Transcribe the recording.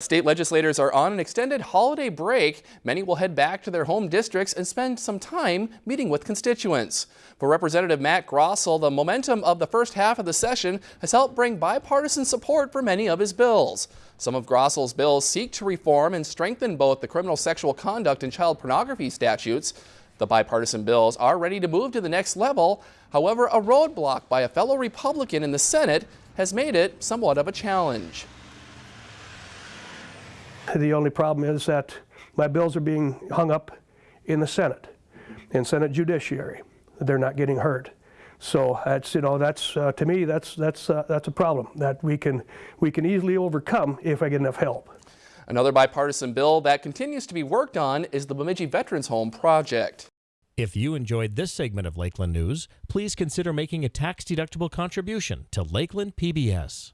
State legislators are on an extended holiday break. Many will head back to their home districts and spend some time meeting with constituents. For Representative Matt Grossell, the momentum of the first half of the session has helped bring bipartisan support for many of his bills. Some of Grossell's bills seek to reform and strengthen both the criminal sexual conduct and child pornography statutes. The bipartisan bills are ready to move to the next level. However, a roadblock by a fellow Republican in the Senate has made it somewhat of a challenge. The only problem is that my bills are being hung up in the Senate, in Senate Judiciary. They're not getting heard. So that's you know that's uh, to me that's that's uh, that's a problem that we can we can easily overcome if I get enough help. Another bipartisan bill that continues to be worked on is the Bemidji Veterans Home project. If you enjoyed this segment of Lakeland News, please consider making a tax-deductible contribution to Lakeland PBS.